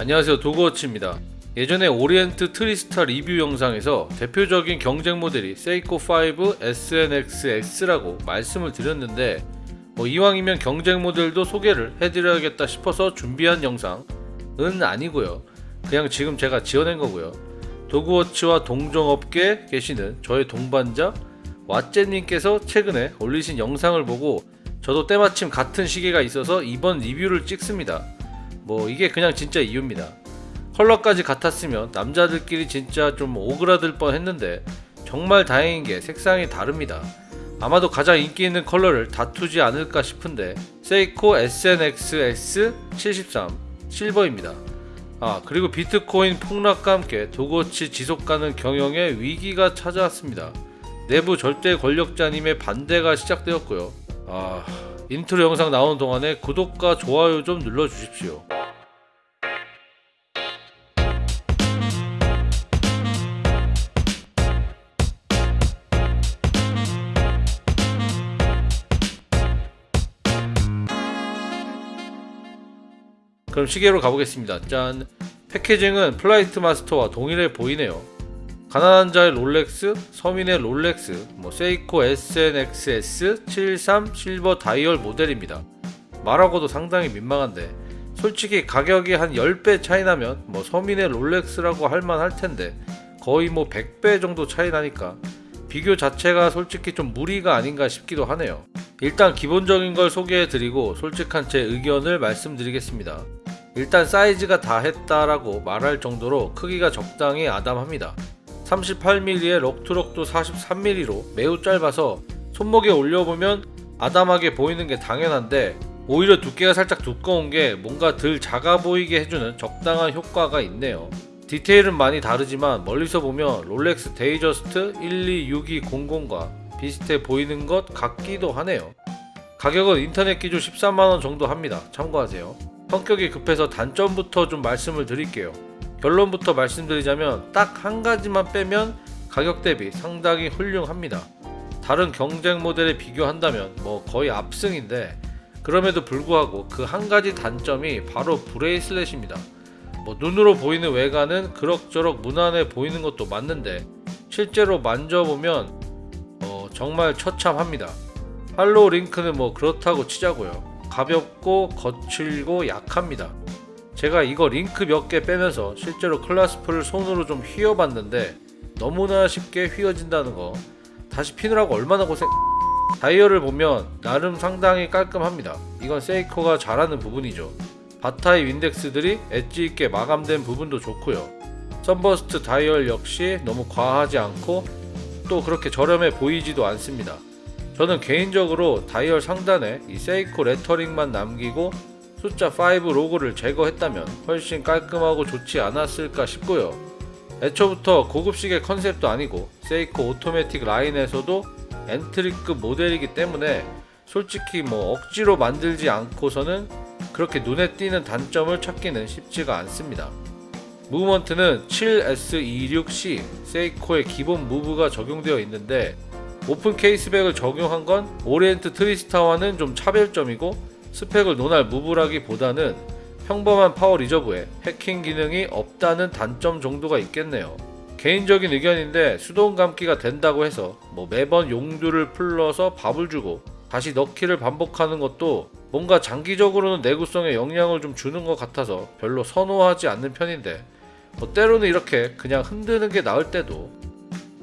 안녕하세요. 도그워치입니다. 예전에 오리엔트 트리스타 리뷰 영상에서 대표적인 경쟁 모델이 세이코 5 SNXS라고 말씀을 드렸는데 뭐 이왕이면 경쟁 모델도 소개를 해드려야겠다 싶어서 준비한 영상은 아니고요. 그냥 지금 제가 지어낸 거고요. 도그워치와 동종업계에 계시는 저의 동반자 왓제님께서 최근에 올리신 영상을 보고 저도 때마침 같은 시계가 있어서 이번 리뷰를 찍습니다 뭐 이게 그냥 진짜 이유입니다. 컬러까지 같았으면 남자들끼리 진짜 좀 오그라들 뻔 했는데 정말 다행인 게 색상이 다릅니다. 아마도 가장 인기 있는 컬러를 다투지 않을까 싶은데 세이코 SNX-S73 실버입니다. 아 그리고 비트코인 폭락과 함께 도거치 지속가능 경영에 위기가 찾아왔습니다. 내부 절대 권력자님의 반대가 시작되었고요. 아 인트로 영상 나오는 동안에 구독과 좋아요 좀 눌러주십시오. 그럼 시계로 가보겠습니다. 짠! packaging은 플라이트 마스터와 동일해 보이네요. 가난한 자의 롤렉스, 서민의 롤렉스, 뭐 세이코 SNXS 73 실버 다이얼 모델입니다. 말하고도 상당히 민망한데 솔직히 가격이 한 10배 차이 나면 뭐 서민의 롤렉스라고 할만 할 텐데 거의 뭐 100배 정도 차이 나니까 비교 자체가 솔직히 좀 무리가 아닌가 싶기도 하네요. 일단 기본적인 걸 소개해 드리고 솔직한 제 의견을 말씀드리겠습니다. 일단 사이즈가 다 했다라고 말할 정도로 크기가 적당히 아담합니다. 38mm에 럭투럭도 43mm로 매우 짧아서 손목에 올려보면 아담하게 보이는 게 당연한데 오히려 두께가 살짝 두꺼운 게 뭔가 덜 작아 보이게 해주는 적당한 효과가 있네요. 디테일은 많이 다르지만 멀리서 보면 롤렉스 데이저스트 126200과 비슷해 보이는 것 같기도 하네요. 가격은 인터넷 기준 13만원 정도 합니다. 참고하세요. 성격이 급해서 단점부터 좀 말씀을 드릴게요. 결론부터 말씀드리자면 딱 한 가지만 빼면 가격 대비 상당히 훌륭합니다. 다른 경쟁 모델에 비교한다면 뭐 거의 압승인데 그럼에도 불구하고 그 한 가지 단점이 바로 bracelet입니다. 뭐 눈으로 보이는 외관은 그럭저럭 무난해 보이는 것도 맞는데 실제로 만져보면 어, 정말 처참합니다. hollow link는 뭐 그렇다고 치자고요. 가볍고 거칠고 약합니다. 제가 이거 링크 몇 개 빼면서 실제로 clasp를 손으로 좀 휘어봤는데 너무나 쉽게 휘어진다는 거 다시 피느라고 얼마나 고생 다이얼을 보면 나름 상당히 깔끔합니다 이건 세이코가 잘하는 부분이죠 바 타입 인덱스들이 엣지 있게 마감된 부분도 좋고요 sunburst 다이얼 역시 너무 과하지 않고 또 그렇게 저렴해 보이지도 않습니다 저는 개인적으로 다이얼 상단에 이 세이코 lettering만 남기고 숫자 5 로고를 제거했다면 훨씬 깔끔하고 좋지 않았을까 싶고요. 애초부터 고급 시계 컨셉도 아니고 세이코 오토매틱 라인에서도 entry급 모델이기 때문에 솔직히 뭐 억지로 만들지 않고서는 그렇게 눈에 띄는 단점을 찾기는 쉽지가 않습니다. movement는 7S26C 세이코의 기본 move가 적용되어 있는데 open caseback을 적용한 건 오리엔트 트리스타와는 좀 차별점이고 스펙을 논할 move라기보다는 평범한 power reserve에 해킹 기능이 없다는 단점 정도가 있겠네요. 개인적인 의견인데 수동 감기가 된다고 해서 뭐 매번 용두를 풀러서 밥을 주고 다시 넣기를 반복하는 것도 뭔가 장기적으로는 내구성에 영향을 좀 주는 것 같아서 별로 선호하지 않는 편인데 뭐 때로는 이렇게 그냥 흔드는 게 나을 때도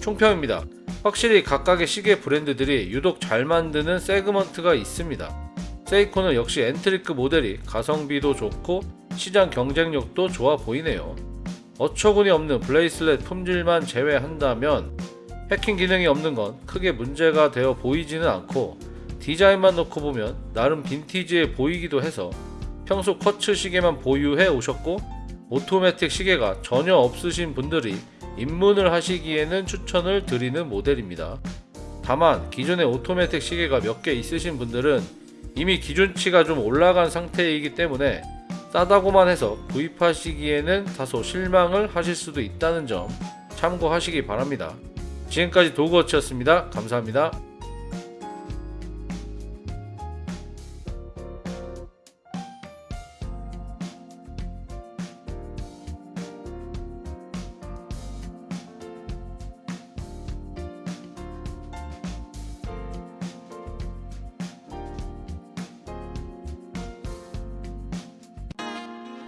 총평입니다. 확실히 각각의 시계 브랜드들이 유독 잘 만드는 segment가 있습니다. 세이코는 역시 entry급 모델이 가성비도 좋고 시장 경쟁력도 좋아 보이네요. 어처구니 없는 bracelet 품질만 제외한다면 해킹 기능이 없는 건 크게 문제가 되어 보이지는 않고 디자인만 놓고 보면 나름 빈티지해 보이기도 해서 평소 quartz 시계만 보유해 오셨고 오토매틱 시계가 전혀 없으신 분들이 입문을 하시기에는 추천을 드리는 모델입니다. 다만 기존의 오토매틱 시계가 몇 개 있으신 분들은 이미 기준치가 좀 올라간 상태이기 때문에 싸다고만 해서 구입하시기에는 다소 실망을 하실 수도 있다는 점 참고하시기 바랍니다. 지금까지 도그워치였습니다. 감사합니다.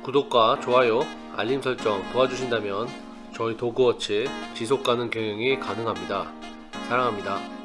구독과 좋아요, 알림 설정 도와주신다면 저희 도그워치 지속가능 경영이 가능합니다. 사랑합니다.